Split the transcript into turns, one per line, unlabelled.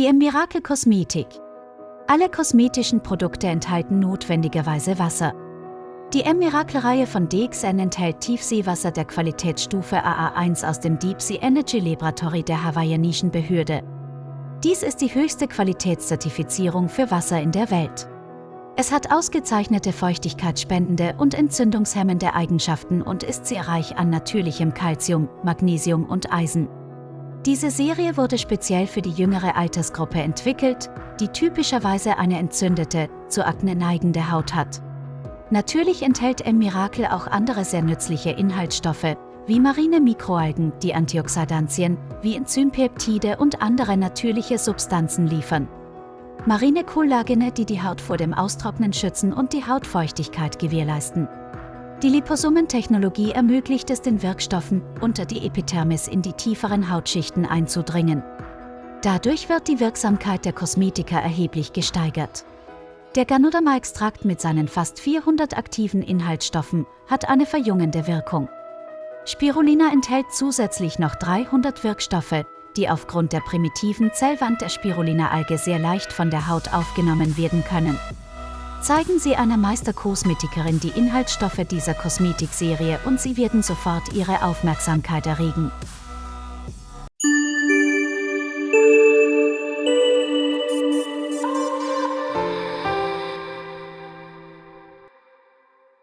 Die M Miracle Kosmetik. Alle kosmetischen Produkte enthalten notwendigerweise Wasser. Die M Miracle-Reihe von DXN enthält Tiefseewasser der Qualitätsstufe AA1 aus dem Deep Sea Energy Laboratory der hawaiianischen Behörde. Dies ist die höchste Qualitätszertifizierung für Wasser in der Welt. Es hat ausgezeichnete feuchtigkeitsspendende und entzündungshemmende Eigenschaften und ist sehr reich an natürlichem Calcium, Magnesium und Eisen. Diese Serie wurde speziell für die jüngere Altersgruppe entwickelt, die typischerweise eine entzündete, zu Akne neigende Haut hat. Natürlich enthält M-Miracle auch andere sehr nützliche Inhaltsstoffe, wie marine Mikroalgen, die Antioxidantien, wie Enzympeptide und andere natürliche Substanzen liefern. Marine Kollagene, die die Haut vor dem Austrocknen schützen und die Hautfeuchtigkeit gewährleisten. Die Liposomentechnologie ermöglicht es den Wirkstoffen, unter die Epidermis in die tieferen Hautschichten einzudringen. Dadurch wird die Wirksamkeit der Kosmetika erheblich gesteigert. Der Ganoderma-Extrakt mit seinen fast 400 aktiven Inhaltsstoffen hat eine verjüngende Wirkung. Spirulina enthält zusätzlich noch 300 Wirkstoffe, die aufgrund der primitiven Zellwand der Spirulina-Alge sehr leicht von der Haut aufgenommen werden können. Zeigen Sie einer Meisterkosmetikerin die Inhaltsstoffe dieser Kosmetikserie und Sie werden sofort Ihre Aufmerksamkeit erregen.